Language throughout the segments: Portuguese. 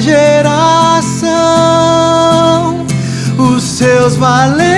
geração, os seus valentes,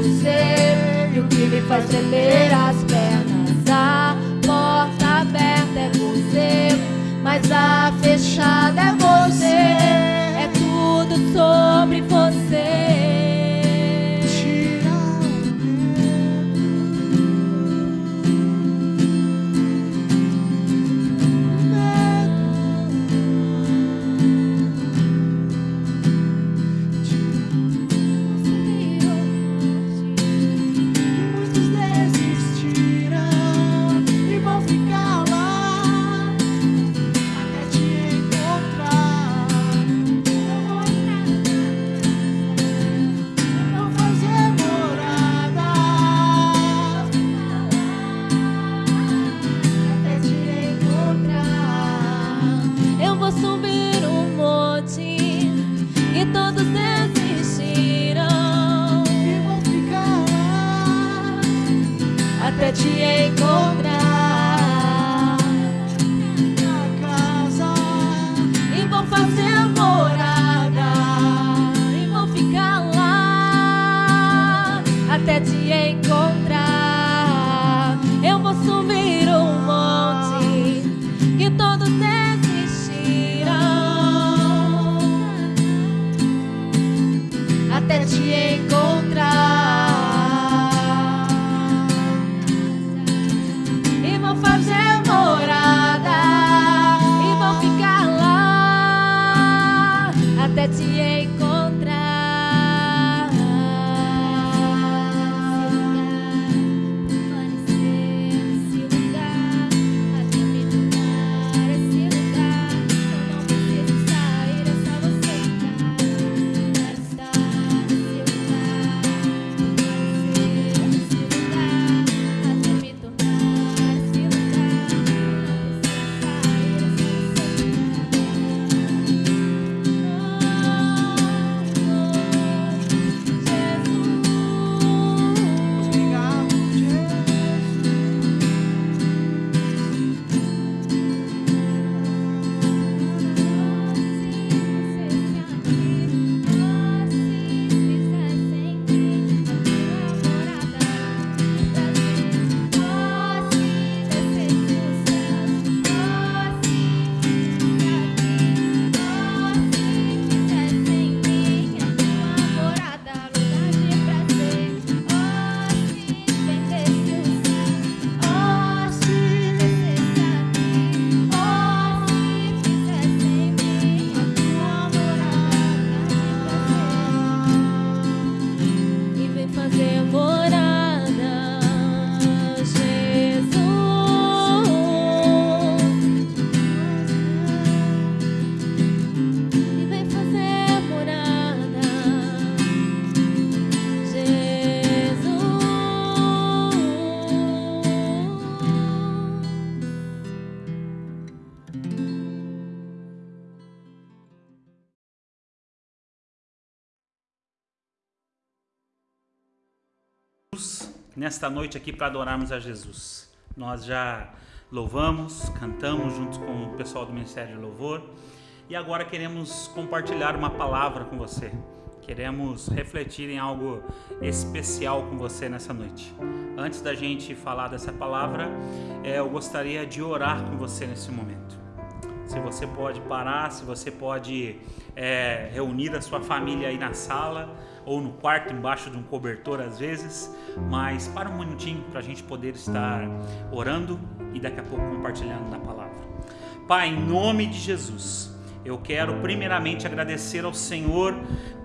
você. E o que me faz tremer as pernas, a porta aberta é você, mas a fechada é você. É tudo sobre nesta noite aqui para adorarmos a Jesus. Nós já louvamos, cantamos juntos com o pessoal do Ministério de Louvor e agora queremos compartilhar uma palavra com você. Queremos refletir em algo especial com você nessa noite. Antes da gente falar dessa palavra, eh, eu gostaria de orar com você nesse momento. Se você pode parar, se você pode é, reunir a sua família aí na sala ou no quarto embaixo de um cobertor às vezes, mas para um minutinho para a gente poder estar orando e daqui a pouco compartilhando na palavra. Pai, em nome de Jesus, eu quero primeiramente agradecer ao Senhor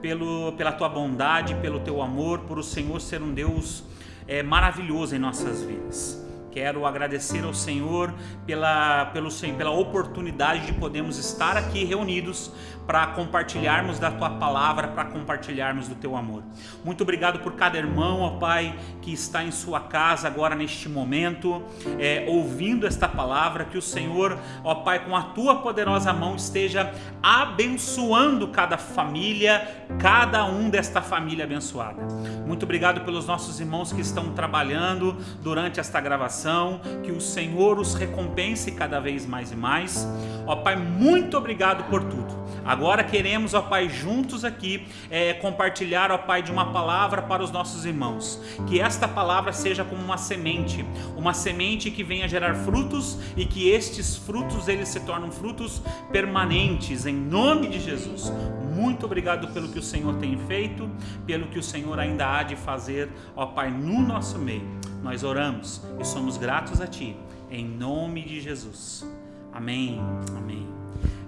pelo, pela tua bondade, pelo teu amor, por o Senhor ser um Deus é, maravilhoso em nossas vidas Quero agradecer ao Senhor pela, pelo, pela oportunidade de podermos estar aqui reunidos para compartilharmos da tua palavra, para compartilharmos do teu amor. Muito obrigado por cada irmão, ó Pai, que está em sua casa agora neste momento, é, ouvindo esta palavra, que o Senhor, ó Pai, com a tua poderosa mão esteja abençoando cada família, cada um desta família abençoada. Muito obrigado pelos nossos irmãos que estão trabalhando durante esta gravação, que o Senhor os recompense cada vez mais e mais. Ó Pai, muito obrigado por tudo. Agora queremos, ó Pai, juntos aqui é, compartilhar, ó Pai, de uma palavra para os nossos irmãos. Que esta palavra seja como uma semente, uma semente que venha gerar frutos e que estes frutos eles se tornem frutos permanentes, em nome de Jesus. Muito obrigado pelo que o Senhor tem feito, pelo que o Senhor ainda há de fazer, ó Pai, no nosso meio. Nós oramos e somos gratos a Ti, em nome de Jesus. Amém. Amém.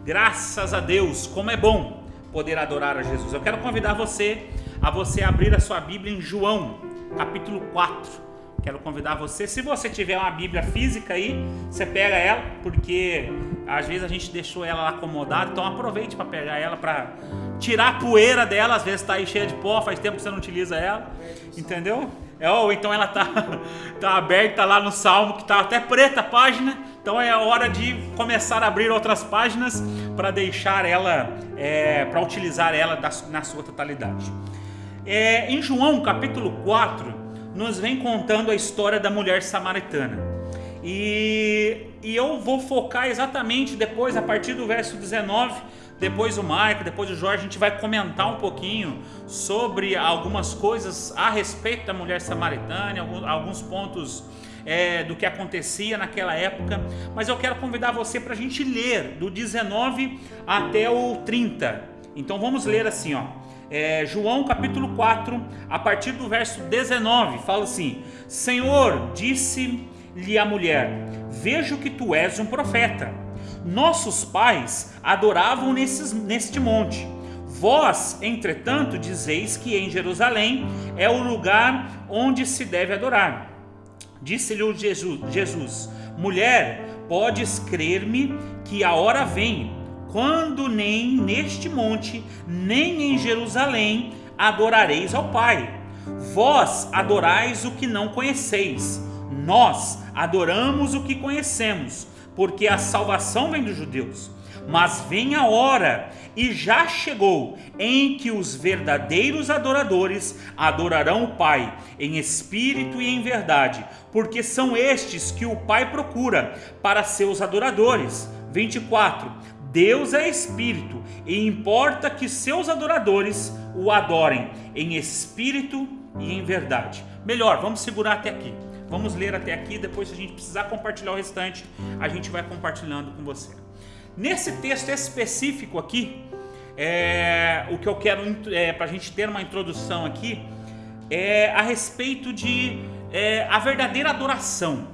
Graças a Deus, como é bom poder adorar a Jesus. Eu quero convidar você a você abrir a sua Bíblia em João, capítulo 4. Quero convidar você, se você tiver uma Bíblia física aí, você pega ela, porque às vezes a gente deixou ela acomodada, então aproveite para pegar ela para tirar a poeira dela, às vezes está aí cheia de pó, faz tempo que você não utiliza ela, entendeu? É, ou então ela tá, tá aberta lá no Salmo, que tá até preta a página, então é hora de começar a abrir outras páginas para deixar ela, é, para utilizar ela na sua totalidade. É, em João capítulo 4, nos vem contando a história da mulher samaritana. E, e eu vou focar exatamente depois, a partir do verso 19, depois o Maico, depois o Jorge, a gente vai comentar um pouquinho sobre algumas coisas a respeito da mulher samaritana, alguns, alguns pontos é, do que acontecia naquela época, mas eu quero convidar você para a gente ler do 19 até o 30. Então vamos ler assim, ó. É, João capítulo 4, a partir do verso 19, fala assim: Senhor, disse-lhe a mulher: Vejo que tu és um profeta. Nossos pais adoravam nesses, neste monte. Vós, entretanto, dizeis que em Jerusalém é o lugar onde se deve adorar. Disse-lhe Jesus, Mulher, podes crer-me que a hora vem, quando nem neste monte, nem em Jerusalém adorareis ao Pai. Vós adorais o que não conheceis, nós adoramos o que conhecemos, porque a salvação vem dos judeus. Mas vem a hora, e já chegou, em que os verdadeiros adoradores adorarão o Pai, em espírito e em verdade, porque são estes que o Pai procura para seus adoradores. 24. Deus é espírito, e importa que seus adoradores o adorem em espírito e em verdade. Melhor, vamos segurar até aqui. Vamos ler até aqui, depois se a gente precisar compartilhar o restante, a gente vai compartilhando com você. Nesse texto específico aqui, é, o que eu quero é, para a gente ter uma introdução aqui é a respeito de é, a verdadeira adoração.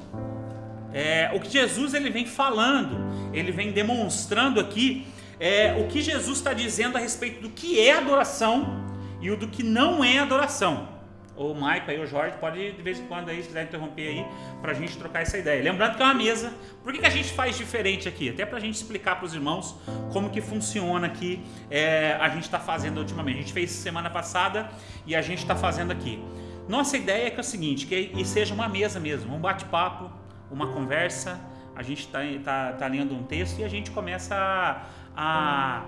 É, o que Jesus ele vem falando, ele vem demonstrando aqui é, o que Jesus está dizendo a respeito do que é adoração e o do que não é adoração o Maico aí, o Jorge, pode de vez em quando aí, se quiser interromper aí, pra gente trocar essa ideia. Lembrando que é uma mesa, por que, que a gente faz diferente aqui? Até pra gente explicar pros irmãos como que funciona aqui, é, a gente tá fazendo ultimamente. A gente fez semana passada e a gente tá fazendo aqui. Nossa ideia é que é o seguinte, que seja uma mesa mesmo, um bate-papo, uma conversa, a gente tá, tá, tá lendo um texto e a gente começa a, a,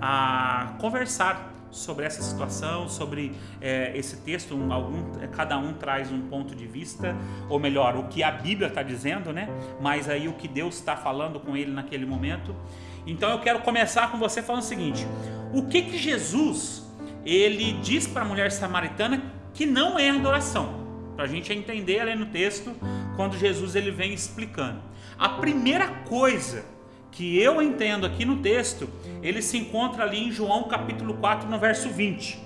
a conversar sobre essa situação, sobre é, esse texto. Um, algum, cada um traz um ponto de vista, ou melhor, o que a Bíblia está dizendo, né? Mas aí o que Deus está falando com ele naquele momento. Então eu quero começar com você falando o seguinte: o que que Jesus ele diz para a mulher samaritana que não é adoração? Para a gente entender ali no texto, quando Jesus ele vem explicando. A primeira coisa que eu entendo aqui no texto, ele se encontra ali em João capítulo 4, no verso 20,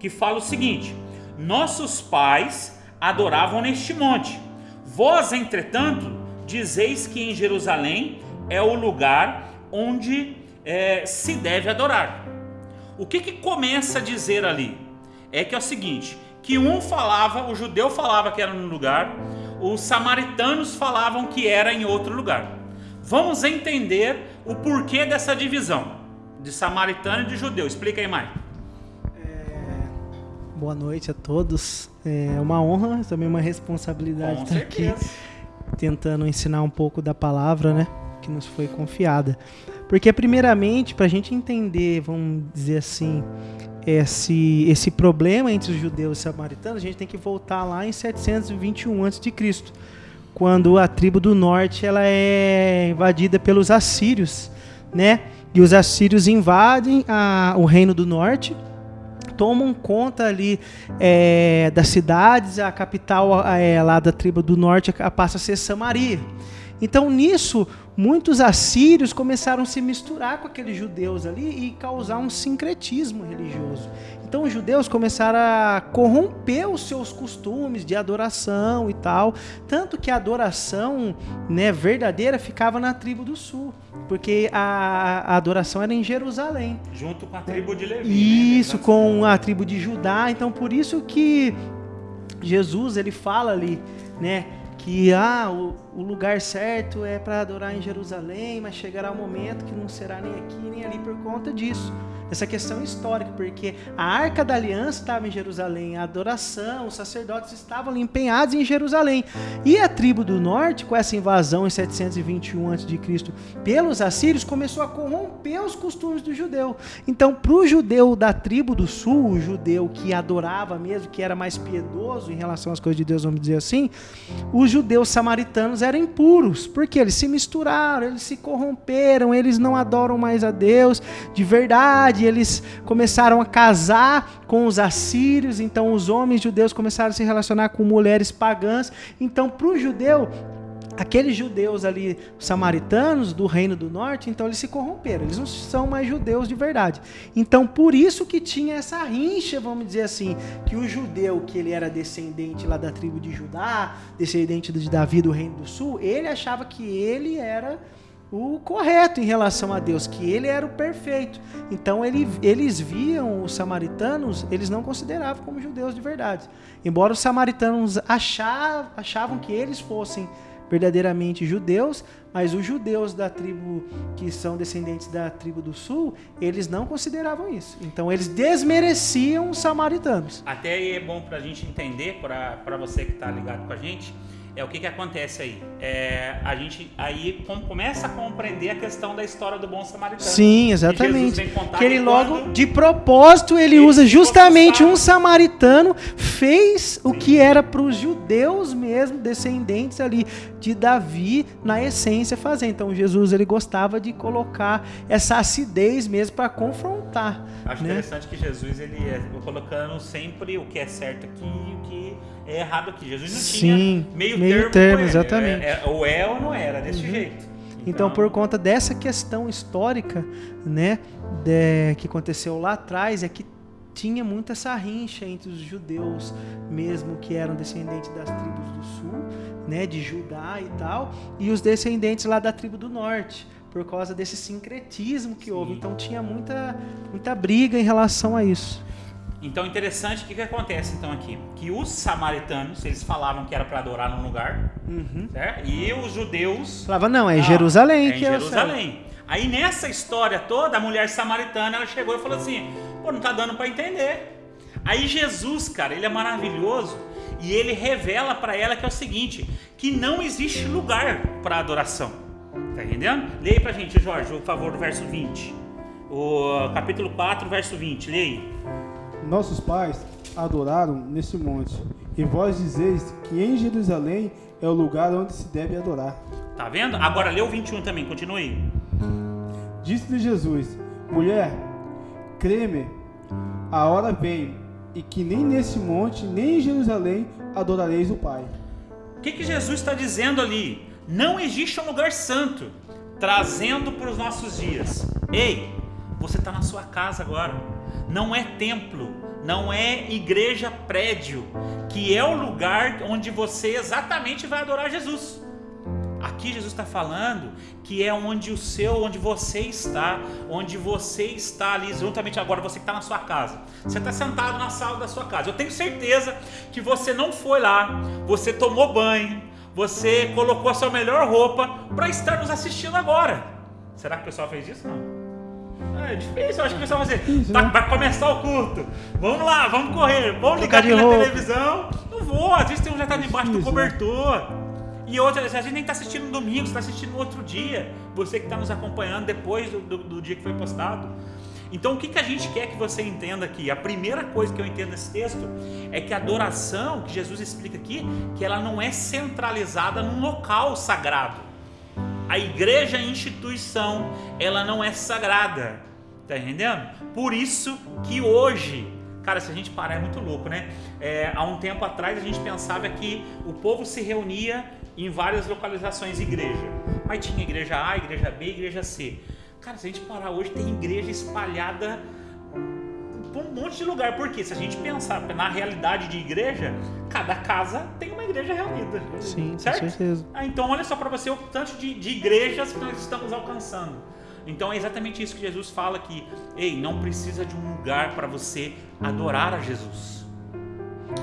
que fala o seguinte: Nossos pais adoravam neste monte. Vós, entretanto, dizeis que em Jerusalém é o lugar onde é, se deve adorar. O que, que começa a dizer ali? É que é o seguinte: que um falava, o judeu falava que era no lugar, os samaritanos falavam que era em outro lugar. Vamos entender o porquê dessa divisão de samaritano e de judeu. Explica aí, Mai. Boa noite a todos. É uma honra, também uma responsabilidade Com estar aqui certeza. tentando ensinar um pouco da palavra, né, que nos foi confiada. Porque primeiramente, para a gente entender, vamos dizer assim, esse esse problema entre os judeus e os samaritanos, a gente tem que voltar lá em 721 a.C., quando a tribo do norte ela é invadida pelos assírios, né? E os assírios invadem a- o reino do norte tomam conta ali é, das cidades, a capital é, lá da tribo do norte passa a ser Samaria. Então nisso, muitos assírios começaram a se misturar com aqueles judeus ali e causar um sincretismo religioso. Então os judeus começaram a corromper os seus costumes de adoração e tal, tanto que a adoração né, verdadeira ficava na tribo do sul, porque a, a adoração era em Jerusalém. Junto com a tribo de Levi. Isso, né? com a tribo de Judá. Então, por isso que Jesus ele fala ali, né, que ah, o, o lugar certo é para adorar em Jerusalém, mas chegará um momento que não será nem aqui nem ali por conta disso. Essa questão histórica, porque a Arca da Aliança estava em Jerusalém, a adoração, os sacerdotes estavam empenhados em Jerusalém. E a tribo do norte, com essa invasão em 721 a.C. pelos assírios, começou a corromper os costumes do judeu. Então, para o judeu da tribo do sul, o judeu que adorava mesmo, que era mais piedoso em relação às coisas de Deus, vamos dizer assim, os judeus samaritanos eram impuros, porque eles se misturaram, eles se corromperam, eles não adoram mais a Deus de verdade, eles começaram a casar com os assírios, então os homens judeus começaram a se relacionar com mulheres pagãs. Então, para o judeu, aqueles judeus ali, samaritanos do reino do norte, então eles se corromperam, eles não são mais judeus de verdade. Então por isso que tinha essa rincha, vamos dizer assim, que o judeu que ele era descendente lá da tribo de Judá, descendente de Davi do reino do sul, ele achava que ele era o correto em relação a Deus, que ele era o perfeito. Então ele, eles viam os samaritanos, eles não consideravam como judeus de verdade. Embora os samaritanos achavam, achavam que eles fossem verdadeiramente judeus, mas os judeus da tribo que são descendentes da tribo do sul, eles não consideravam isso. Então eles desmereciam os samaritanos. Até é bom pra gente entender, pra você que tá ligado com a gente, é o que que acontece aí. É, a gente aí com- começa a compreender a questão da história do bom samaritano. Sim, Que exatamente. contar Que ele que logo, de propósito, ele, Ele usa justamente um samaritano, fez o que era para os judeus mesmo, descendentes ali de Davi, na essência, fazer. Então Jesus ele gostava de colocar essa acidez mesmo para confrontar. Acho né? interessante que Jesus ele é colocando sempre o que é certo aqui e o que é errado aqui. Jesus não Sim, tinha meio, meio termo, termo, exatamente. É, é, ou é ou não era, desse jeito. Então, por conta dessa questão histórica, né, de- que aconteceu lá atrás, é que tinha muito essa rincha entre os judeus, mesmo que eram descendentes das tribos do sul, né, de Judá e tal, e os descendentes lá da tribo do norte, por causa desse sincretismo que houve. Sim. Então tinha muita, muita briga em relação a isso. Então, interessante, o que, que acontece então aqui? Que os samaritanos, eles falavam que era para adorar num lugar, Uhum. certo? E os judeus... Falava, não, é Não, Jerusalém é que em é o céu. Jerusalém. Aí nessa história toda, a mulher samaritana, ela chegou e falou assim: pô, não tá dando para entender. Aí Jesus, cara, ele é maravilhoso e ele revela para ela que é o seguinte: que não existe lugar para adoração. Tá entendendo? Leia pra gente, Jorge, por favor, do verso 20. O capítulo 4, verso 20. Leia aí. Nossos pais adoraram neste monte, e vós dizeis que em Jerusalém é o lugar onde se deve adorar. Tá vendo? Agora lê o 21 também, continue. Disse-lhe Jesus: Mulher, creme, a hora vem, e que nem nesse monte, nem em Jerusalém adorareis o Pai. O que, que Jesus está dizendo ali? Não existe um lugar santo, trazendo para os nossos dias. Ei, você está na sua casa agora. Não é templo, não é igreja prédio, que é o lugar onde você exatamente vai adorar Jesus. Aqui Jesus está falando que é onde o seu, onde você está, onde você está ali, juntamente agora, você que está na sua casa. Você está sentado na sala da sua casa. Eu tenho certeza que você não foi lá, você tomou banho, você colocou a sua melhor roupa para estar nos assistindo agora. Será que o pessoal fez isso? Não. É difícil, eu acho que o pessoal vai dizer, tá, vai começar o culto, vamos lá, vamos correr, vamos ligar aqui na televisão. Não vou, às vezes tem um já tá debaixo do né? cobertor. E outra, a gente nem tá assistindo no domingo, você tá assistindo no outro dia. Você que está nos acompanhando depois do, do- do dia que foi postado. Então o que, que a gente quer que você entenda aqui? A primeira coisa que eu entendo nesse texto é que a adoração, que Jesus explica aqui, que ela não é centralizada num local sagrado. A igreja é instituição, ela não é sagrada. Tá entendendo? Por isso que hoje, cara, se a gente parar é muito louco, né? É, há um tempo atrás a gente pensava que o povo se reunia em várias localizações igreja. Mas tinha igreja A, igreja B, igreja C. Cara, se a gente parar hoje, tem igreja espalhada por um monte de lugar. Porque se a gente pensar na realidade de igreja, cada casa tem uma igreja reunida. Sim, com certo? certeza. Ah, então olha só para você o tanto de, de igrejas que nós estamos alcançando. Então é exatamente isso que Jesus fala aqui. Ei, não precisa de um lugar para você adorar a Jesus.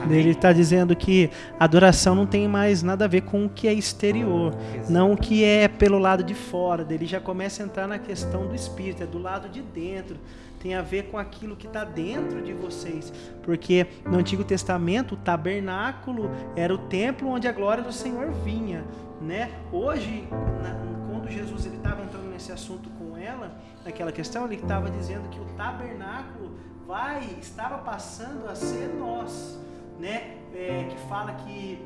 Amém? Ele está dizendo que adoração não tem mais nada a ver com o que é exterior, Exato. não o que é pelo lado de fora. Ele já começa a entrar na questão do espírito, é do lado de dentro. Tem a ver com aquilo que está dentro de vocês. Porque no Antigo Testamento, o tabernáculo era o templo onde a glória do Senhor vinha. Né? Hoje, na- quando Jesus ele estava entrando nesse assunto com ela, naquela questão, ele estava dizendo que o tabernáculo vai, estava passando a ser nós né, é, que fala que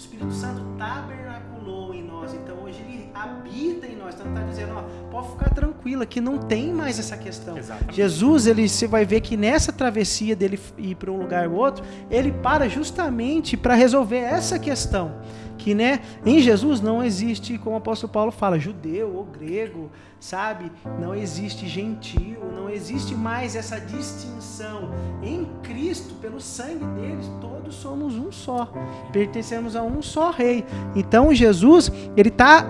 Espírito Santo tabernaculou em nós, então hoje ele habita em nós, então está dizendo, ó, pode ficar tranquila que não tem mais essa questão. Exatamente. Jesus, ele você vai ver que nessa travessia dele ir para um lugar ou outro, ele para justamente para resolver essa questão. Que né, em Jesus não existe, como o apóstolo Paulo fala, judeu ou grego, sabe? Não existe gentil, não existe mais essa distinção. Em Cristo, pelo sangue deles, todos somos um só. Pertencemos a um só rei. Então Jesus, ele está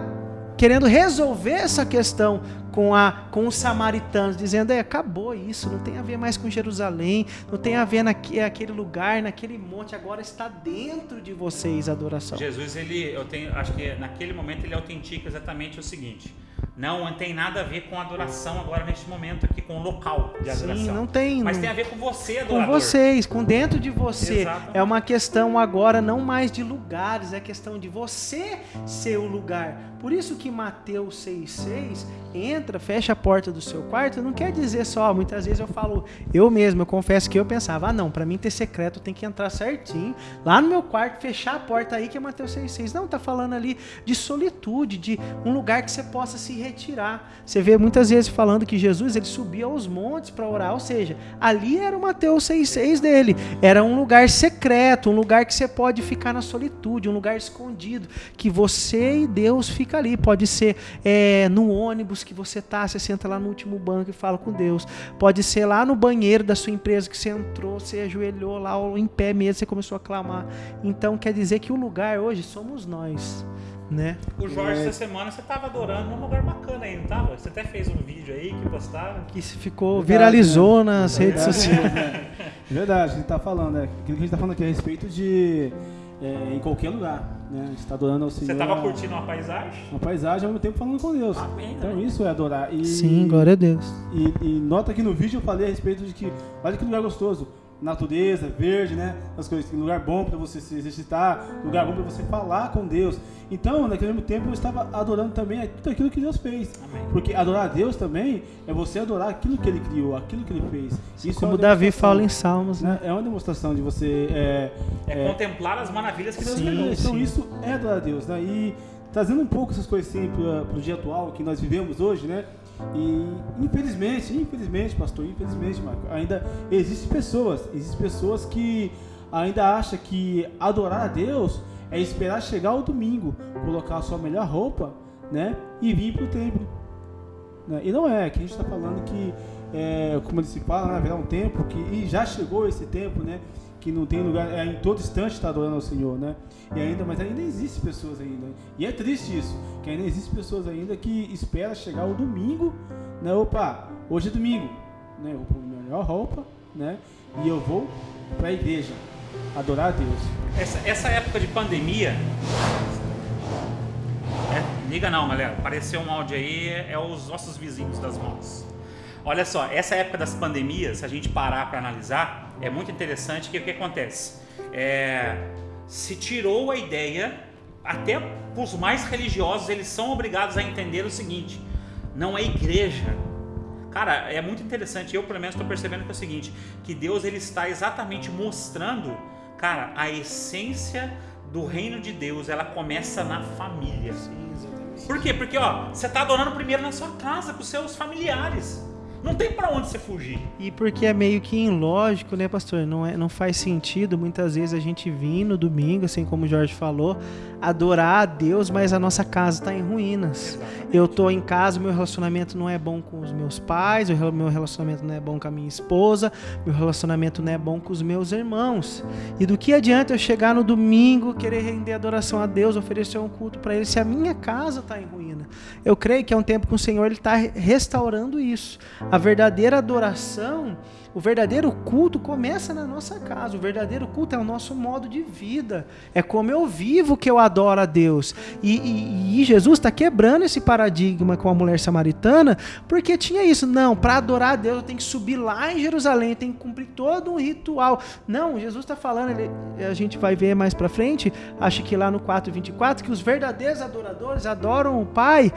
querendo resolver essa questão com, a, com os samaritanos, dizendo: é, acabou isso, não tem a ver mais com Jerusalém, não tem a ver naquele lugar, naquele monte, agora está dentro de vocês a adoração. Jesus, ele, eu tenho, acho que naquele momento ele autentica exatamente o seguinte: não tem nada a ver com adoração agora neste momento aqui, com o local de adoração. Sim, não tem. Mas tem a ver com você, com adorador. vocês, com dentro de você. É uma questão agora não mais de lugares, é questão de você ser o lugar. Por isso que Mateus 6,6 entra, fecha a porta do seu quarto, não quer dizer só, muitas vezes eu falo, eu mesmo, eu confesso que eu pensava, ah não, pra mim ter secreto tem que entrar certinho, lá no meu quarto, fechar a porta aí que é Mateus 6,6. Não, tá falando ali de solitude, de um lugar que você possa se retirar. Você vê muitas vezes falando que Jesus ele subia aos montes para orar, ou seja, ali era o Mateus 6,6 dele. Era um lugar secreto, um lugar que você pode ficar na solitude, um lugar escondido, que você e Deus fica ali. Pode ser é, no ônibus que você tá, você senta lá no último banco e fala com Deus. Pode ser lá no banheiro da sua empresa que você entrou, você ajoelhou lá ou em pé mesmo, você começou a clamar. Então quer dizer que o lugar hoje somos nós, né? O Jorge, É. essa semana, você tava adorando num lugar bacana aí, não tava? Você até fez um vídeo aí que postaram. Que se ficou Verdade, viralizou né? nas redes sociais. Verdade, a gente tá falando, né? Aquilo que a gente tá falando aqui a respeito de é, em qualquer lugar, né? A gente tá adorando ao Senhor. Você tava curtindo uma paisagem? uma paisagem ao mesmo tempo falando com Deus. Amém, Então né? isso é adorar. E, Sim, glória a Deus. E, e nota que no vídeo eu falei a respeito de que, olha que lugar gostoso. Natureza, verde, né? As coisas, lugar bom para você se exercitar, lugar bom para você falar com Deus. Então, naquele mesmo tempo, eu estava adorando também tudo aquilo que Deus fez. Amém. Porque adorar a Deus também é você adorar aquilo que Ele criou, aquilo que Ele fez. Isso é Como uma Davi fala em Salmos, né? né? É uma demonstração de você é, É, contemplar as maravilhas que Deus Sim, criou. então sim. isso é adorar a Deus, né? E trazendo um pouco essas coisas assim para o dia atual que nós vivemos hoje, né? E infelizmente, infelizmente, pastor, infelizmente, Marco, ainda existem pessoas, existem pessoas que ainda acham que adorar a Deus é esperar chegar o domingo, colocar a sua melhor roupa, né? E vir para o templo. né? E não é, aqui a gente está falando que, é, como se fala, né, haverá um tempo que e já chegou esse tempo, né? Que não tem lugar, é, em todo instante está adorando ao Senhor, né? E ainda, mas ainda existe pessoas ainda. E é triste isso, que ainda existe pessoas ainda que espera chegar o domingo, né? Opa, hoje é domingo, né? Eu vou minha melhor roupa, né? E eu vou para a igreja adorar a Deus. Essa, essa época de pandemia, Liga não, galera. Apareceu um áudio aí, é os nossos vizinhos das mãos. Olha só, essa época das pandemias, se a gente parar para analisar, é muito interessante que o que acontece? É, se tirou a ideia, até os mais religiosos, eles são obrigados a entender o seguinte: não é igreja. Cara, é muito interessante. Eu, pelo menos, estou percebendo que é o seguinte: que Deus ele está exatamente mostrando, cara, a essência do reino de Deus. Ela começa na família. Sim, exatamente. Por quê? Porque ó, você está adorando primeiro na sua casa, com seus familiares. Não tem para onde você fugir. E porque é meio que ilógico, né, pastor? Não, é, não faz sentido muitas vezes a gente vir no domingo, assim como o Jorge falou, adorar a Deus, mas a nossa casa está em ruínas. Eu tô em casa, meu relacionamento não é bom com os meus pais, o meu relacionamento não é bom com a minha esposa, meu relacionamento não é bom com os meus irmãos. E do que adianta eu chegar no domingo, querer render adoração a Deus, oferecer um culto para Ele, se a minha casa está em ruína? Eu creio que é um tempo que o Senhor está restaurando isso. A verdadeira adoração, o verdadeiro culto começa na nossa casa. O verdadeiro culto é o nosso modo de vida. É como eu vivo que eu adoro a Deus. E, e- e Jesus está quebrando esse paradigma com a mulher samaritana, porque tinha isso. Não, para adorar a Deus eu tenho que subir lá em Jerusalém, tenho que cumprir todo um ritual. Não, Jesus está falando, ele- a gente vai ver mais para frente, acho que lá no 4:24, que os verdadeiros adoradores adoram o Pai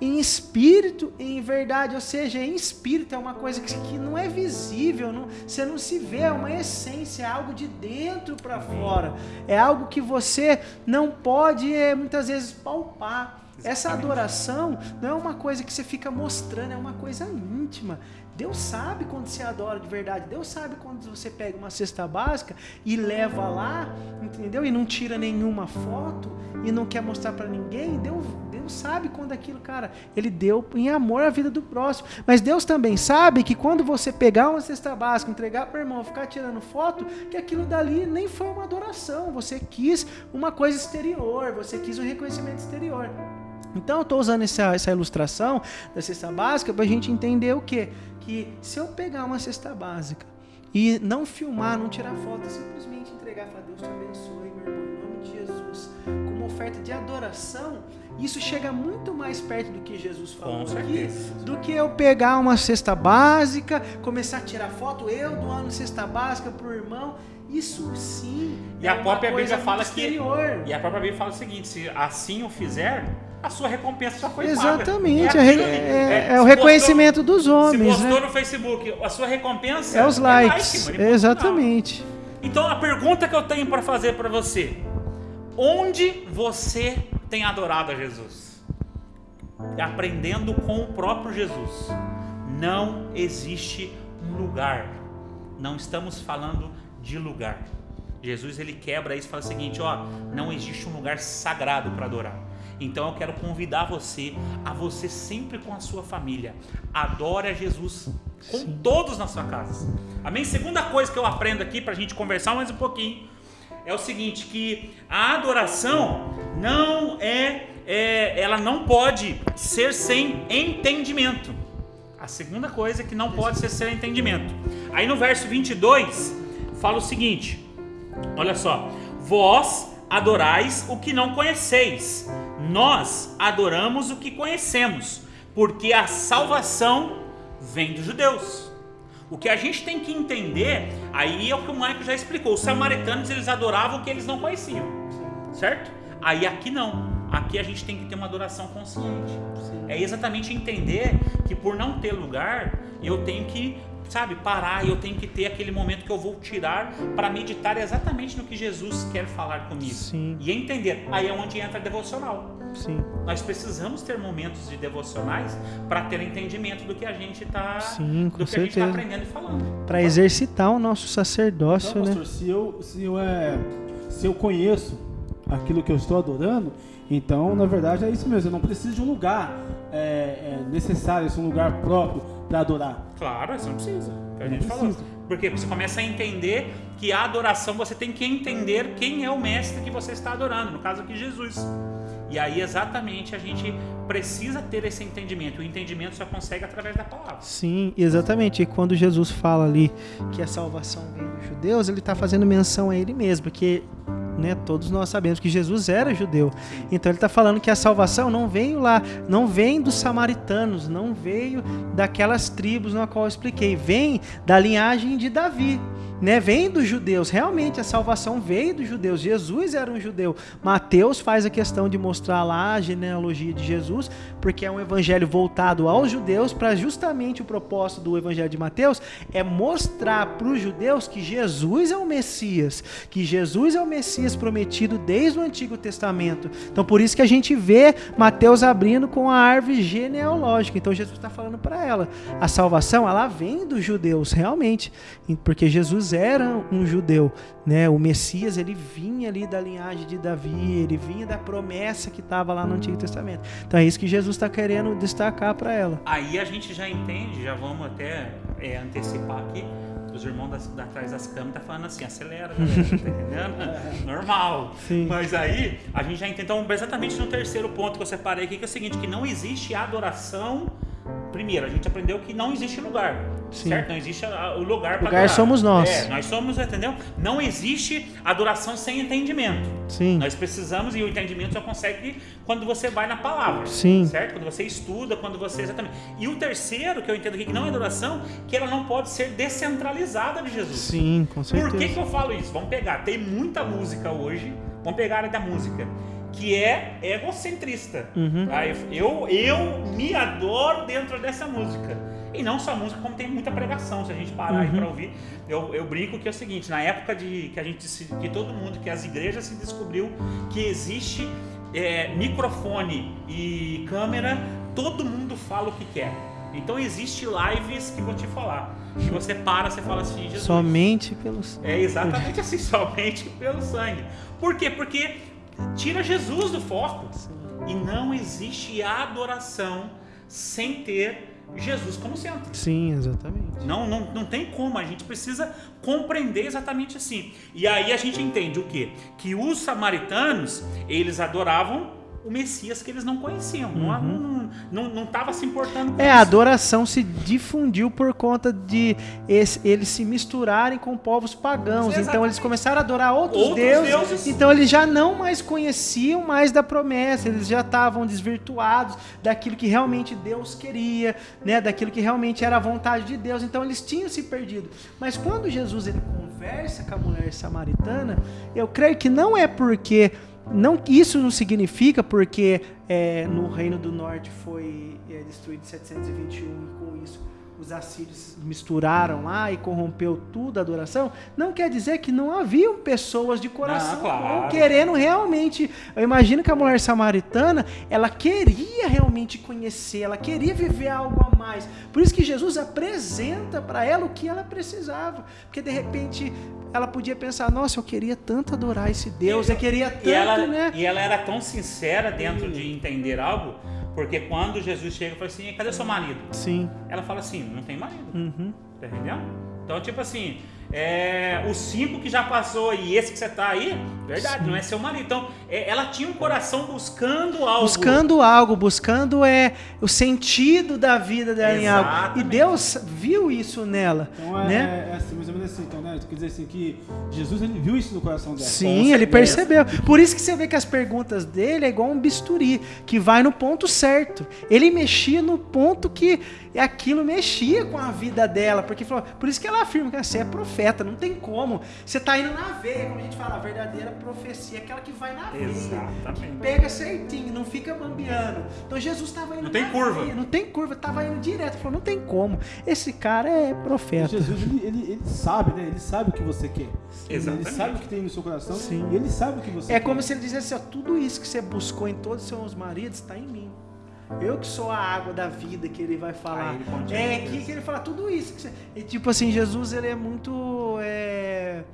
em espírito e em verdade, ou seja, em espírito é uma coisa que, que não é visível, não- você não se vê, é uma essência, é algo de dentro para fora, é algo que você não pode é, muitas vezes palpar. Essa adoração não é uma coisa que você fica mostrando, é uma coisa íntima. Deus sabe quando você adora de verdade. Deus sabe quando você pega uma cesta básica e leva lá, entendeu? E não tira nenhuma foto e não quer mostrar para ninguém. Deus, Deus sabe quando aquilo, cara, ele deu em amor a vida do próximo. Mas Deus também sabe que quando você pegar uma cesta básica, entregar para irmão, ficar tirando foto, que aquilo dali nem foi uma adoração. Você quis uma coisa exterior, você quis um reconhecimento exterior. Então eu estou usando essa, essa ilustração da cesta básica para a gente entender o quê? Que se eu pegar uma cesta básica e não filmar, não tirar foto, simplesmente entregar falar, Deus te abençoe, meu irmão, em nome de Jesus, como oferta de adoração, isso chega muito mais perto do que Jesus falou aqui, do que eu pegar uma cesta básica, começar a tirar foto, eu doando cesta básica pro irmão. Isso sim. E é a própria Bíblia fala muito que. exterior. E a própria Bíblia fala o seguinte: se assim o fizer, a sua recompensa já foi paga. Exatamente, É, é, ali. é- É, é o se reconhecimento dos postou, Se homens, postou né? no Facebook, a sua recompensa É os like, likes, mano, e ponto exatamente. Então a pergunta que eu tenho para fazer para você: onde você tem adorado a Jesus? Aprendendo com o próprio Jesus. Não existe um lugar. Não estamos falando de lugar. Jesus ele quebra isso e fala o seguinte, ó, não existe um lugar sagrado para adorar. Então eu quero convidar você a você sempre com a sua família adore a Jesus com todos na sua casa. Amém? Segunda coisa que eu aprendo aqui para a gente conversar mais um pouquinho é o seguinte que a adoração não é, é ela não pode ser sem entendimento. A segunda coisa é que não pode ser sem entendimento. Aí no verso 22 fala o seguinte: Olha só, vós adorais o que não conheceis, nós adoramos o que conhecemos, porque a salvação vem dos judeus. O que a gente tem que entender, aí é o que o Michael já explicou, os samaritanos eles adoravam o que eles não conheciam, certo? Aí aqui não, aqui a gente tem que ter uma adoração consciente. É exatamente entender que por não ter lugar, eu tenho que, sabe, parar e eu tenho que ter aquele momento que eu vou tirar para meditar exatamente no que Jesus quer falar comigo. Sim. E entender. Aí é onde entra a devocional. Sim, Nós precisamos ter momentos de devocionais para ter entendimento do que a gente está do que a gente está certeza. aprendendo e falando. para exercitar o nosso sacerdócio, Então, né? pastor, se eu, se, eu, é, se eu conheço aquilo que eu estou adorando, então, na verdade, é isso mesmo. Eu não preciso de um lugar é, é, necessário, esse um lugar próprio para adorar. Claro, você não precisa. Que a Não gente falou. precisa. Porque você começa a entender que a adoração você tem que entender quem é o mestre que você está adorando, no caso aqui Jesus. E aí exatamente a gente precisa ter esse entendimento. O entendimento só consegue através da palavra. Sim, exatamente. E quando Jesus fala ali que a salvação vem dos judeus, ele está fazendo menção a ele mesmo, porque né? Todos nós sabemos que Jesus era judeu. Então ele está falando que a salvação não veio lá, não vem dos samaritanos, não veio daquelas tribos na qual eu expliquei, vem da linhagem de Davi. Né, vem dos judeus, realmente a salvação veio dos judeus. Jesus era um judeu. Mateus faz a questão de mostrar lá a genealogia de Jesus, porque é um evangelho voltado aos judeus, para justamente o propósito do evangelho de Mateus é mostrar para os judeus que Jesus é o Messias, que Jesus é o Messias prometido desde o Antigo Testamento. Então por isso que a gente vê Mateus abrindo com a árvore genealógica. Então Jesus está falando para ela, a salvação ela vem dos judeus, realmente, porque Jesus era um judeu, né? O Messias ele vinha ali da linhagem de Davi, ele vinha da promessa que estava lá no Antigo Testamento. Então é isso que Jesus está querendo destacar para ela. Aí a gente já entende, já vamos até é, antecipar aqui. Os irmãos das, da, atrás das câmeras tá falando assim, acelera, galera, tá entendendo? Normal. Sim. Mas aí a gente já entende. Então, exatamente no terceiro ponto que eu separei aqui, que é o seguinte: que não existe adoração. Primeiro, a gente aprendeu que não existe lugar. Sim. Certo? Não existe o lugar para Lugar somos nós. É, nós somos, entendeu? Não existe adoração sem entendimento. Sim. Nós precisamos, e o entendimento só consegue quando você vai na palavra. Sim. Certo? Quando você estuda, quando você. Exatamente. E o terceiro, que eu entendo aqui, que não é adoração, que ela não pode ser descentralizada de Jesus. Sim, com Por que, certeza. que eu falo isso? Vamos pegar, tem muita música hoje, vamos pegar a área da música, que é egocentrista. Uhum. Tá? Eu, eu me adoro dentro dessa música. E não só música, como tem muita pregação, se a gente parar aí Uhum. pra ouvir. Eu, eu brinco que é o seguinte, na época de que a gente se- que todo mundo, que as igrejas se descobriu que existe é, microfone e câmera, todo mundo fala o que quer. Então existe lives que vou te falar. Que você para, você fala assim, Jesus. Somente pelos. É exatamente assim, somente pelo sangue. Por quê? Porque tira Jesus do foco. E não existe adoração sem ter Jesus como centro. Sim, exatamente. Não, não, não tem como, a gente precisa compreender exatamente assim. E aí a gente entende o quê? Que os samaritanos, eles adoravam o Messias que eles não conheciam. Não- Não estava se importando com É, a isso. adoração se difundiu por conta de esse- eles se misturarem com povos pagãos. Então Exatamente. eles começaram a adorar outros, Outros deuses, deuses. Então eles já não mais conheciam mais da promessa. Eles já estavam desvirtuados daquilo que realmente Deus queria, né? Daquilo que realmente era a vontade de Deus. Então eles tinham se perdido. Mas quando Jesus ele conversa com a mulher samaritana, eu creio que não é porque não, isso não significa porque é, no Reino do Norte foi é, destruído em 721 e com isso os assírios misturaram lá e corrompeu tudo a adoração. Não quer dizer que não haviam pessoas de coração claro. querendo realmente. Eu imagino que a mulher samaritana ela queria realmente conhecer, ela queria viver algo a mais. Por isso que Jesus apresenta para ela o que ela precisava, porque de repente ela podia pensar: nossa, eu queria tanto adorar esse Deus, eu queria tanto, e ela, né? E ela era tão sincera dentro de entender algo, porque quando Jesus chega e fala assim, cadê seu marido? Sim. Ela fala assim, não tem marido. Uhum. Tá entendendo? Então, tipo assim, é, os cinco que já passou e esse que você tá aí, verdade, não é seu marido. Então, é, ela tinha um coração buscando algo. Buscando algo, buscando é o sentido da vida dela em algo. E Exatamente. Deus viu isso nela, Então é, né? é assim, menos assim, então, né? Quer dizer assim que Jesus ele viu isso no coração dela. Sim, ele percebeu. Por isso que você vê que as perguntas dele é igual um bisturi, que vai no ponto certo. Ele mexia no ponto que aquilo mexia com a vida dela, porque falou, por isso que ela afirma que você é profeta, não tem como. Você tá indo na veia, como a gente fala, a verdadeira profecia, aquela que vai na veia, que pega certinho, não fica bambeando. Então Jesus estava indo Não tem na curva. veia, não tem curva, tava indo direto, falou, não tem como. Esse cara é profeta. Jesus ele, ele, ele sabe, né? Ele sabe o que você quer. Exatamente. Ele sabe o que tem no seu coração. Sim. E ele sabe o que você É quer. como se ele dissesse ó, tudo isso que você buscou em todos os seus maridos está em mim. Eu que sou a água da vida que ele vai falar. Aí ele é que, que ele fala tudo isso. Que você... e, tipo assim, Jesus ele é muito. é,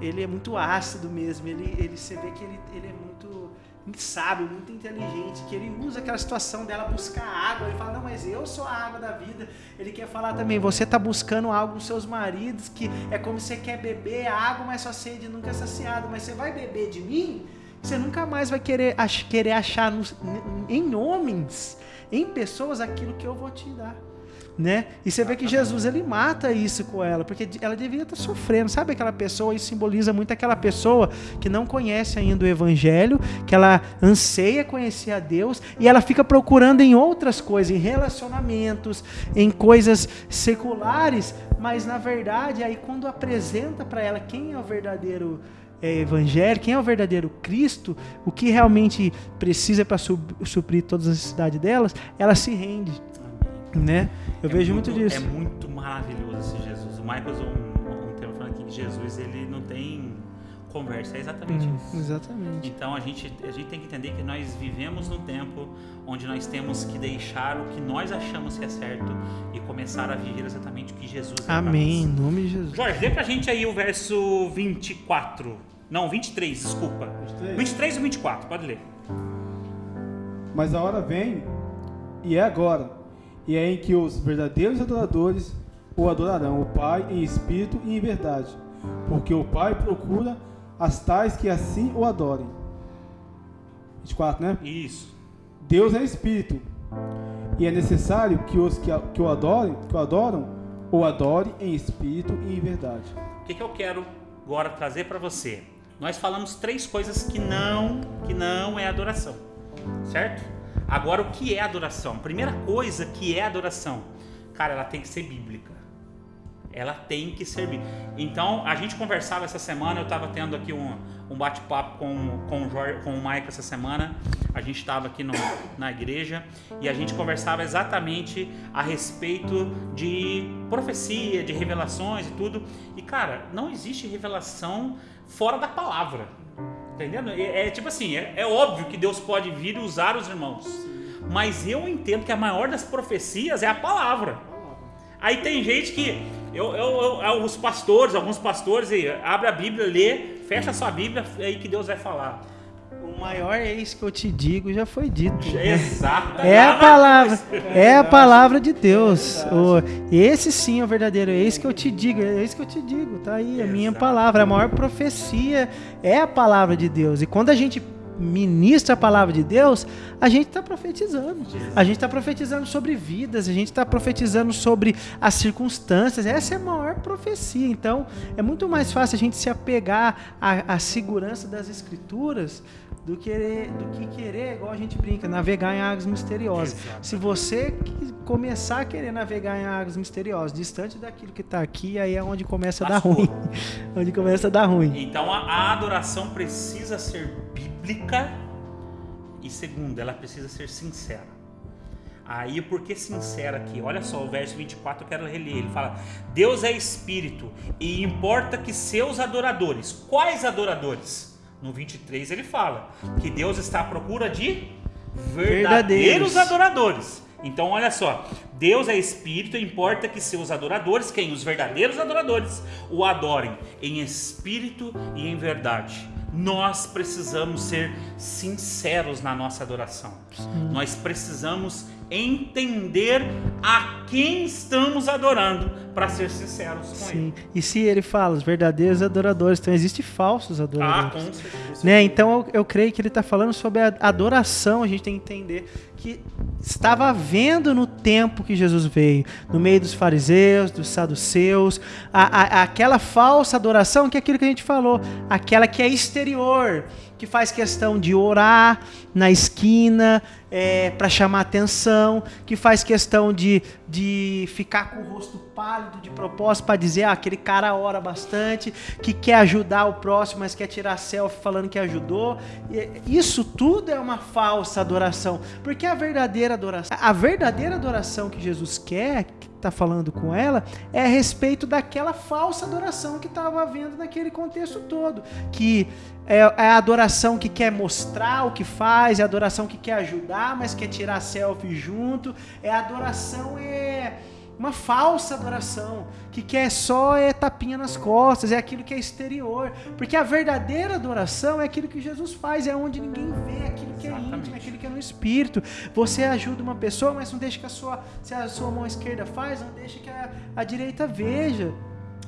Ele é muito ácido mesmo. Ele, ele, você vê que ele, ele é muito sábio, muito inteligente, que ele usa aquela situação dela buscar água. Ele fala, não, mas eu sou a água da vida. Ele quer falar também, você está buscando algo nos seus maridos, que é como você quer beber água, mas sua sede nunca é saciada. Mas você vai beber de mim, você nunca mais vai querer, ach- querer achar nos- em homens, em pessoas, aquilo que eu vou te dar. né? E você vê que Jesus ele mata isso com ela, porque ela devia estar sofrendo. Sabe aquela pessoa? Isso simboliza muito aquela pessoa que não conhece ainda o Evangelho, que ela anseia conhecer a Deus e ela fica procurando em outras coisas, em relacionamentos, em coisas seculares, mas na verdade, aí quando apresenta para ela quem é o verdadeiro é, evangelho, quem é o verdadeiro Cristo, o que realmente precisa para suprir todas as necessidades delas, ela se rende né? Eu É vejo muito, disso. É muito maravilhoso esse Jesus. O Michael usou um, um termo falando aqui que Jesus ele não tem conversa. É exatamente Hum, isso. exatamente. Então a gente, a gente tem que entender que nós vivemos num tempo onde nós temos que deixar o que nós achamos que é certo e começar a viver exatamente o que Jesus é Amém, em nome de Jesus. Jorge, lê pra gente aí o verso 24. Não, 23, desculpa. 23. 23 ou 24, pode ler. Mas a hora vem, e é agora, e é em que os verdadeiros adoradores o adorarão, o Pai em espírito e em verdade, porque o Pai procura as tais que assim o adorem. 24, né? Isso. Deus é espírito, e é necessário que os que, que o adorem, que o adoram, o adorem em espírito e em verdade. O que, que eu quero agora trazer para você? Nós falamos três coisas que não, que não é adoração, certo? Agora, o que é adoração? Primeira coisa que é adoração, cara, ela tem que ser bíblica. Ela tem que ser bíblica. Então, a gente conversava essa semana, eu estava tendo aqui um, um bate-papo com, com, o Jorge, com o Mike essa semana. A gente estava aqui no- na igreja e a gente conversava exatamente a respeito de profecia, de revelações e tudo. E, cara, não existe revelação fora da palavra. Entendendo? É, é tipo assim, é, é óbvio que Deus pode vir e usar os irmãos. Mas eu entendo que a maior das profecias é a palavra. Aí tem gente que. Eu, eu, eu- os pastores, alguns pastores, abre a Bíblia, lê, fecha a sua Bíblia, é aí que Deus vai falar. O maior é isso que eu te digo, já foi dito. né? Exato. É a palavra, é a palavra de Deus. O- esse sim é o verdadeiro, é isso que eu te digo, é isso que eu te digo, tá aí a minha palavra, a maior profecia é a palavra de Deus. E quando a gente ministra a palavra de Deus, a gente está profetizando. A gente está profetizando sobre vidas, a gente está profetizando sobre as circunstâncias. Essa é a maior profecia. Então, é muito mais fácil a gente se apegar à, à segurança das escrituras do que, do que querer, igual a gente brinca, navegar em águas misteriosas. Exato. Se você começar a querer navegar em águas misteriosas, distante daquilo que está aqui, aí é onde começa a dar ruim. onde começa a dar ruim. Então a, a adoração precisa ser bíblica e segundo, ela precisa ser sincera. Aí por que sincera aqui? Olha só o verso 24, eu quero reler. Ele fala: Deus é espírito e importa que seus adoradores, quais adoradores? No 23 ele fala que Deus está à procura de verdadeiros, Verdadeiros. adoradores. Então olha só, Deus é espírito, e importa que seus adoradores, quem os verdadeiros adoradores, o adorem em espírito e em verdade. Nós precisamos ser sinceros na nossa adoração. Nós precisamos entender a quem estamos adorando para ser sinceros com Sim. ele. E se ele fala, os verdadeiros adoradores, então existem falsos Ah, adoradores. com certeza. né? Então eu, eu creio que ele está falando sobre a adoração. A gente tem que entender que estava havendo no tempo que Jesus veio, no meio dos fariseus, dos saduceus, a, a- aquela falsa adoração que é aquilo que a gente falou, aquela que é exterior, que faz questão de orar na esquina para chamar atenção, que faz questão de, de ficar com o rosto pálido de propósito para dizer ah, aquele cara ora bastante, que quer ajudar o próximo, mas quer tirar selfie falando que ajudou. Isso tudo é uma falsa adoração, porque a verdadeira adoração, a verdadeira adoração que Jesus quer, que está falando com ela, é a respeito daquela falsa adoração que estava havendo naquele contexto todo, que é é a adoração que quer mostrar o que faz, é a adoração que quer ajudar, mas quer tirar selfie junto, é a adoração é uma falsa adoração, que quer só é tapinha nas costas, é aquilo que é exterior. Porque a verdadeira adoração é aquilo que Jesus faz, é onde ninguém vê, aquilo que é Exatamente. íntimo, aquilo que é no espírito. Você ajuda uma pessoa, mas não deixa que a sua, se a sua mão esquerda faz, não deixa que a, a direita veja.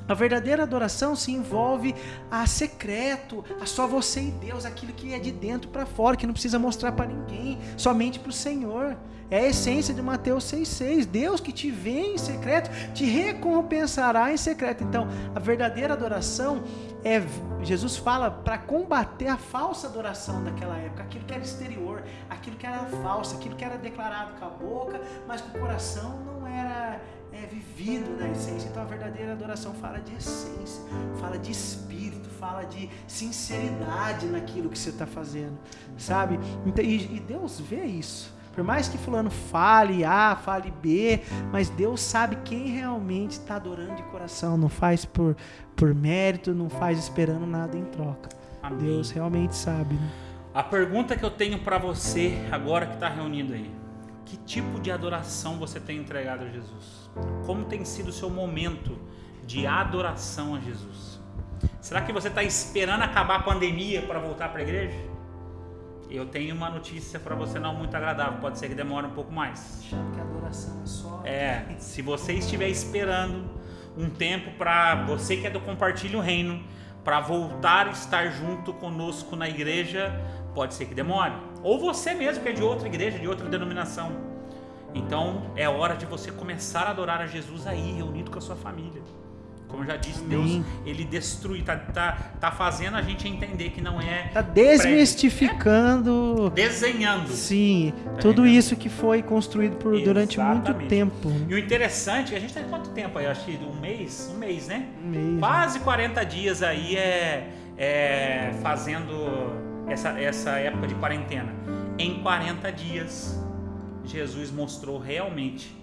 A verdadeira adoração se envolve a secreto, a só você e Deus, aquilo que é de dentro para fora, que não precisa mostrar para ninguém, somente para o Senhor. É a essência de Mateus 6,6. Deus que te vê em secreto, te recompensará em secreto. Então, a verdadeira adoração é. Jesus fala para combater a falsa adoração daquela época, aquilo que era exterior, aquilo que era falso, aquilo que era declarado com a boca, mas com o coração não era é, vivido na essência. Então, a verdadeira adoração fala de essência, fala de espírito, fala de sinceridade naquilo que você está fazendo, sabe? Então, e, e Deus vê isso. Por mais que fulano fale A, fale B, mas Deus sabe quem realmente está adorando de coração. Não faz por, por mérito, não faz esperando nada em troca. Amém. Deus realmente sabe. Né? A pergunta que eu tenho para você agora que está reunido aí: que tipo de adoração você tem entregado a Jesus? Como tem sido o seu momento de adoração a Jesus? Será que você está esperando acabar a pandemia para voltar para a igreja? Eu tenho uma notícia para você não muito agradável, pode ser que demore um pouco mais. Achando que a adoração é só. É, se você estiver esperando um tempo para você que é do Compartilho Reino, para voltar a estar junto conosco na igreja, pode ser que demore. Ou você mesmo que é de outra igreja, de outra denominação. Então é hora de você começar a adorar a Jesus aí, reunido com a sua família. Como eu já disse, Deus, ele destrui, tá, tá, tá fazendo a gente entender que não é Tá desmistificando. desenhando. Sim, Tá tudo entendendo? isso que foi construído por, durante muito tempo. E o interessante, é a gente tem quanto tempo aí? Acho que um mês? Um mês, né? Mesmo. Quase 40 dias aí é, é fazendo essa, essa época de quarentena. Em 40 dias, Jesus mostrou realmente.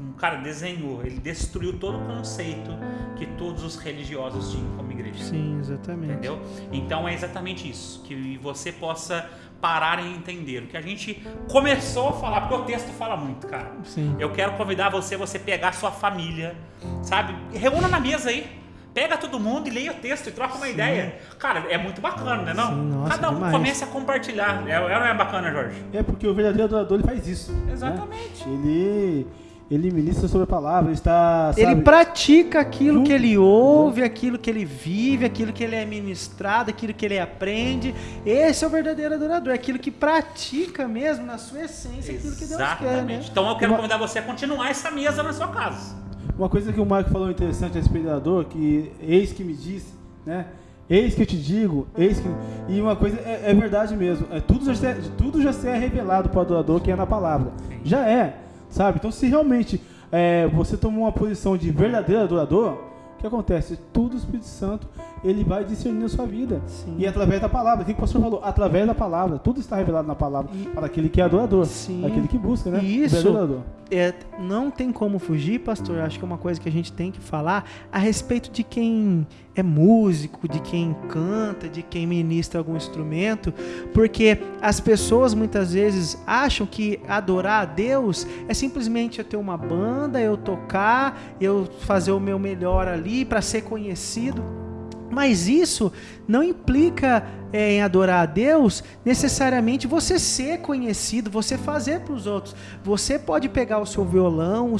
Um cara desenhou, ele destruiu todo o conceito que todos os religiosos tinham como igreja. Sim, exatamente. Entendeu? Então é exatamente isso. Que você possa parar e entender. O que a gente começou a falar, porque o texto fala muito, cara. Sim. Eu quero convidar você, você pegar sua família, sabe? Reúna na mesa aí. Pega todo mundo e leia o texto e troca uma Sim. ideia. Cara, é muito bacana, né? Não? Sim, nossa, Cada um demais. comece a compartilhar. É, é, não é bacana, Jorge? É porque o verdadeiro adorador ele faz isso. né? Exatamente. Ele, ele ministra sobre a palavra, ele está. Ele sabe, pratica aquilo que ele ouve, aquilo que ele vive, aquilo que ele é ministrado, aquilo que ele aprende. Esse é o verdadeiro adorador, é aquilo que pratica mesmo na sua essência aquilo que Deus quer, né? Exatamente. Então eu quero Uma- convidar você a continuar essa mesa na sua casa. Uma coisa que o Marco falou interessante a respeito do adorador, que eis que me disse, né? Eis que eu te digo, eis que. E uma coisa é, é verdade mesmo. É, tudo, já se é, tudo já se é revelado para o adorador que é na palavra. Já é, sabe? Então se realmente é, você tomou uma posição de verdadeiro adorador, o que acontece? Tudo o Espírito Santo ele vai discernir a sua vida. Sim. E através da palavra, o que o pastor falou? Através da palavra. Tudo está revelado na palavra. Para aquele que é adorador. Sim. Aquele que busca, né? E isso-. É, não tem como fugir, pastor. Acho que é uma coisa que a gente tem que falar a respeito de quem é músico, de quem canta, de quem ministra algum instrumento, porque as pessoas muitas vezes acham que adorar a Deus é simplesmente eu ter uma banda, eu tocar, eu fazer o meu melhor ali para ser conhecido. Mas isso não implica é, em adorar a Deus necessariamente você ser conhecido, você fazer para os outros. Você pode pegar o seu violão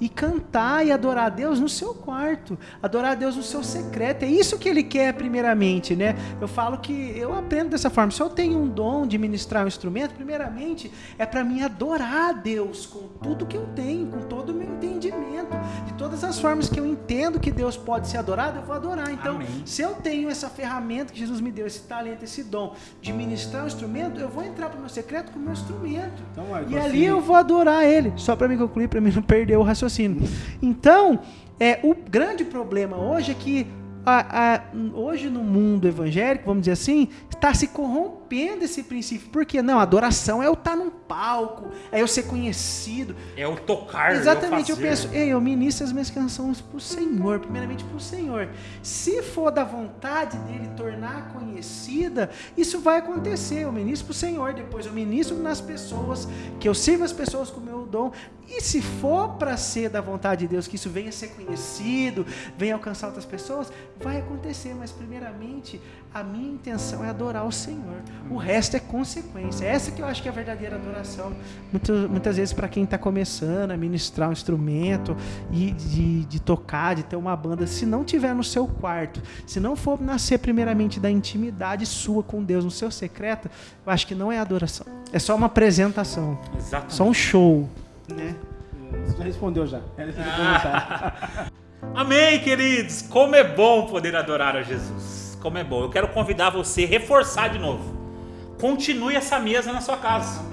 e cantar e adorar a Deus no seu quarto, adorar a Deus no seu secreto. É isso que Ele quer primeiramente, né? Eu falo que eu aprendo dessa forma. Se eu tenho um dom de ministrar um instrumento, primeiramente é para mim adorar a Deus com tudo que eu tenho, com todo o meu entendimento, de todas as formas que eu entendo que Deus pode ser adorado, eu vou adorar. Então, Amém. se eu tenho essa ferramenta que Jesus me deu, esse talento, esse dom de ministrar um instrumento, eu vou entrar para o meu secreto com o meu instrumento. Então, E ali eu vou adorar ele, só para me concluir, para mim não perder o raciocínio. Então, é, o grande problema hoje é que a- a- hoje no mundo evangélico, vamos dizer assim, está se corrompendo esse princípio. Porque não, adoração é eu estar num palco, é eu ser conhecido. É o tocar. Exatamente, eu fazer. penso, ei, eu ministro as minhas canções pro Senhor, primeiramente pro Senhor. Se for da vontade dele tornar conhecida, isso vai acontecer. Eu ministro pro Senhor, depois eu ministro nas pessoas, que eu sirvo as pessoas com o meu dom. E se for para ser da vontade de Deus que isso venha a ser conhecido, venha alcançar outras pessoas, vai acontecer, mas primeiramente a minha intenção é adorar o Senhor. O resto é consequência. Essa que eu acho que é a verdadeira adoração. Muito, muitas vezes, para quem está começando a ministrar um instrumento e de, de tocar, de ter uma banda, se não tiver no seu quarto, se não for nascer primeiramente da intimidade sua com Deus, no seu secreto, eu acho que não é adoração. É só uma apresentação, Exatamente. só um show. Né? Você já respondeu já. Era o Ah. Amém, queridos! Como é bom poder adorar a Jesus. Como é bom. Eu quero convidar você reforçar de novo. Continue essa mesa na sua casa.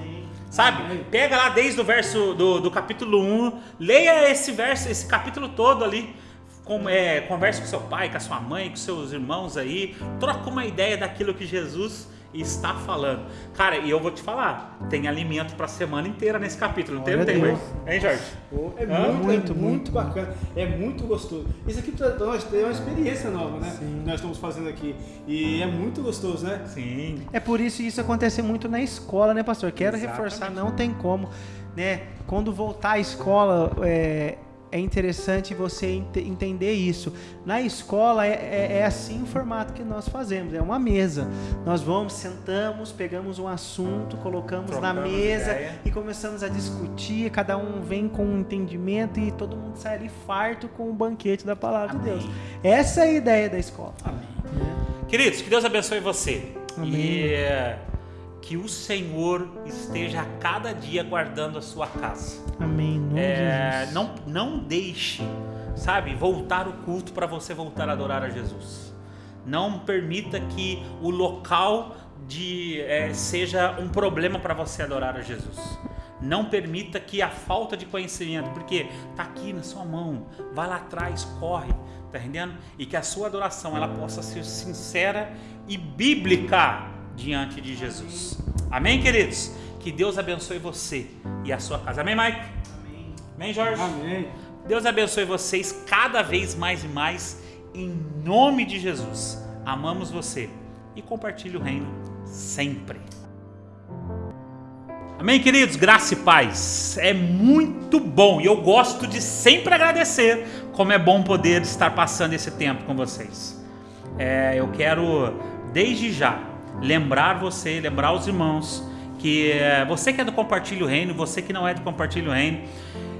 Sabe? Pega lá desde o verso do, do capítulo 1, leia esse verso, esse capítulo todo ali. Com, é, converse com seu pai, com a sua mãe, com seus irmãos aí. Troca uma ideia daquilo que Jesus está falando. Cara, e eu vou te falar, tem alimento para a semana inteira nesse capítulo. Não tem, não tem? Hein, Jorge? Pô, É Hã? muito, Muito, é muito, muito. bacana, é muito gostoso. Isso aqui pra nós é uma experiência nova, né? Sim. Que nós estamos fazendo aqui. E é muito gostoso, né? Sim. É por isso que isso acontece muito na escola, né, pastor? Quero Exatamente. reforçar, não tem como, né? Quando voltar à escola, é, é interessante você ente- entender isso. Na escola é, é- é assim o formato que nós fazemos, é uma mesa. Nós vamos, sentamos, pegamos um assunto, colocamos na Trocamos mesa ideia. e começamos a discutir. Cada um vem com um entendimento e todo mundo sai ali farto com o banquete da palavra de Amém. Deus. Essa é a ideia da escola. Amém. Queridos, que Deus abençoe você. Amém. E é, que o Senhor esteja a cada dia guardando a sua casa. Amém. De É, não, não deixe, sabe, voltar o culto para você voltar a adorar a Jesus. Não permita que o local de, é, seja um problema para você adorar a Jesus. Não permita que a falta de conhecimento, porque tá aqui na sua mão, vai lá atrás, corre, tá entendendo? E que a sua adoração ela possa ser sincera e bíblica diante de Jesus. Amém, queridos? Que Deus abençoe você e a sua casa. Amém, Mike? Amém, Jorge? Amém. Deus abençoe vocês cada vez mais e mais, em nome de Jesus. Amamos você e compartilhe o reino sempre. Amém, queridos? Graça e paz. É muito bom e eu gosto de sempre agradecer como é bom poder estar passando esse tempo com vocês. É, eu quero, desde já, lembrar você, lembrar os irmãos, que é, você que é do Compartilhe o Reino, você que não é do Compartilhe o Reino,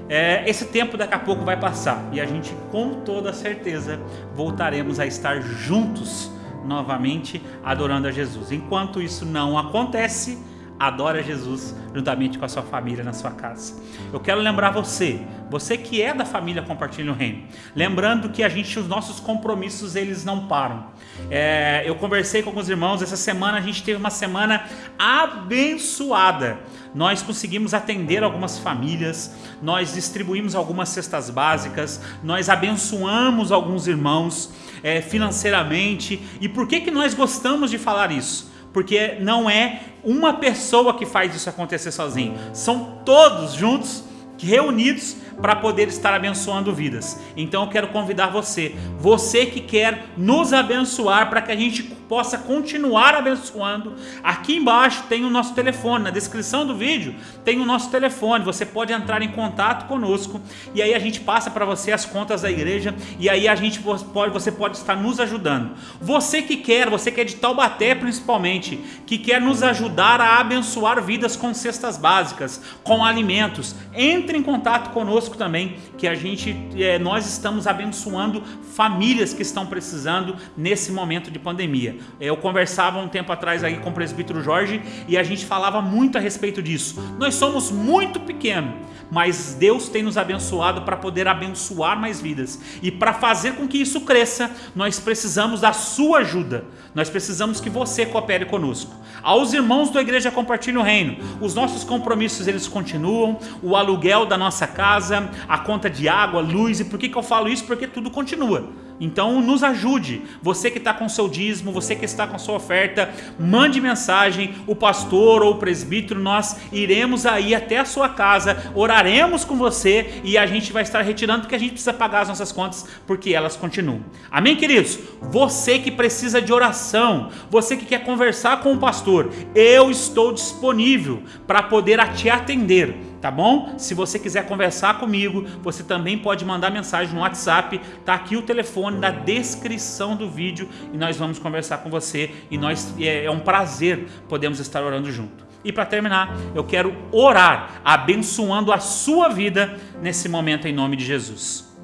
é, esse tempo daqui a pouco vai passar e a gente, com toda certeza, voltaremos a estar juntos novamente adorando a Jesus. Enquanto isso não acontece, adora Jesus juntamente com a sua família na sua casa. Eu quero lembrar você, você que é da família Compartilha o Reino, lembrando que a gente, os nossos compromissos, eles não param. É, eu conversei com alguns irmãos, essa semana a gente teve uma semana abençoada. Nós conseguimos atender algumas famílias, nós distribuímos algumas cestas básicas, nós abençoamos alguns irmãos é, financeiramente. E por que, que nós gostamos de falar isso? Porque não é uma pessoa que faz isso acontecer sozinho, são todos juntos, reunidos para poder estar abençoando vidas. Então eu quero convidar você, você que quer nos abençoar para que a gente possa continuar abençoando. Aqui embaixo tem o nosso telefone, na descrição do vídeo tem o nosso telefone. Você pode entrar em contato conosco e aí a gente passa para você as contas da igreja e aí a gente pode, você pode estar nos ajudando. Você que quer, você que é de Taubaté principalmente, que quer nos ajudar a abençoar vidas com cestas básicas, com alimentos, entre em contato conosco também, que a gente, é, nós estamos abençoando famílias que estão precisando nesse momento de pandemia. Eu conversava um tempo atrás aí com o presbítero Jorge e a gente falava muito a respeito disso. Nós somos muito pequenos, mas Deus tem nos abençoado para poder abençoar mais vidas. E para fazer com que isso cresça, nós precisamos da sua ajuda. Nós precisamos que você coopere conosco. Aos irmãos da igreja Compartilha o Reino, os nossos compromissos eles continuam, o aluguel da nossa casa, a conta de água, luz, e por que, que eu falo isso? Porque tudo continua. Então nos ajude, você que está com seu dízimo, você que está com sua oferta, mande mensagem, o pastor ou o presbítero, nós iremos aí até a sua casa, oraremos com você e a gente vai estar retirando porque a gente precisa pagar as nossas contas porque elas continuam. Amém, queridos? Você que precisa de oração, você que quer conversar com o pastor, eu estou disponível para poder te atender tá bom? Se você quiser conversar comigo, você também pode mandar mensagem no WhatsApp, tá aqui o telefone na descrição do vídeo e nós vamos conversar com você e nós é, é um prazer podemos estar orando junto. E para terminar, eu quero orar, abençoando a sua vida nesse momento em nome de Jesus.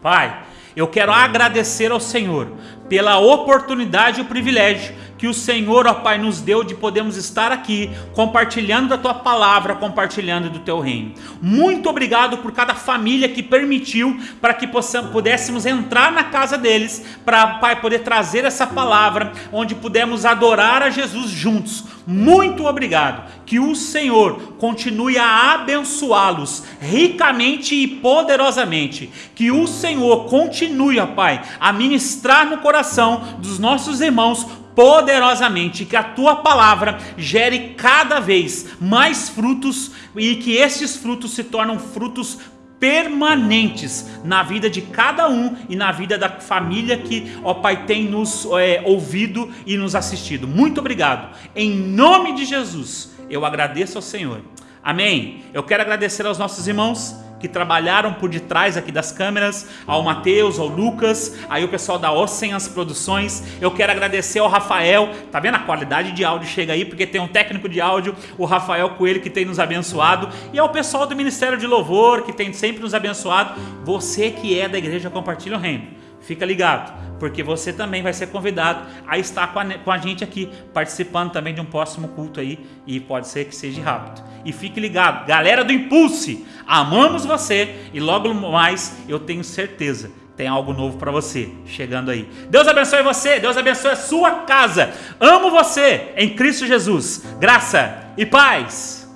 Pai, eu quero agradecer ao Senhor pela oportunidade e o privilégio que o Senhor, ó Pai, nos deu de podermos estar aqui compartilhando da tua palavra, compartilhando do teu reino. Muito obrigado por cada família que permitiu para que possamos, pudéssemos entrar na casa deles, para, Pai, poder trazer essa palavra, onde pudemos adorar a Jesus juntos. Muito obrigado. Que o Senhor continue a abençoá-los ricamente e poderosamente. Que o Senhor continue, ó Pai, a ministrar no coração dos nossos irmãos poderosamente, que a tua palavra gere cada vez mais frutos e que esses frutos se tornam frutos permanentes na vida de cada um e na vida da família que, ó Pai, tem nos é, ouvido e nos assistido. Muito obrigado. Em nome de Jesus, eu agradeço ao Senhor. Amém. Eu quero agradecer aos nossos irmãos que trabalharam por detrás aqui das câmeras, ao Matheus, ao Lucas, aí o pessoal da as produções. Eu quero agradecer ao Rafael, tá vendo a qualidade de áudio chega aí, porque tem um técnico de áudio, o Rafael Coelho, que tem nos abençoado, e ao pessoal do Ministério de Louvor, que tem sempre nos abençoado. Você que é da igreja Compartilha o Reino. Fica ligado, porque você também vai ser convidado a estar com a, com a, gente aqui, participando também de um próximo culto aí, e pode ser que seja rápido. E fique ligado, galera do Impulse, amamos você e logo mais eu tenho certeza tem algo novo para você chegando aí. Deus abençoe você, Deus abençoe a sua casa. Amo você em Cristo Jesus. Graça e paz.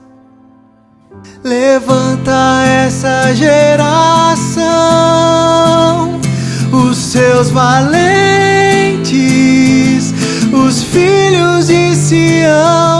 Levanta essa geração, os seus valentes, os filhos de Sião.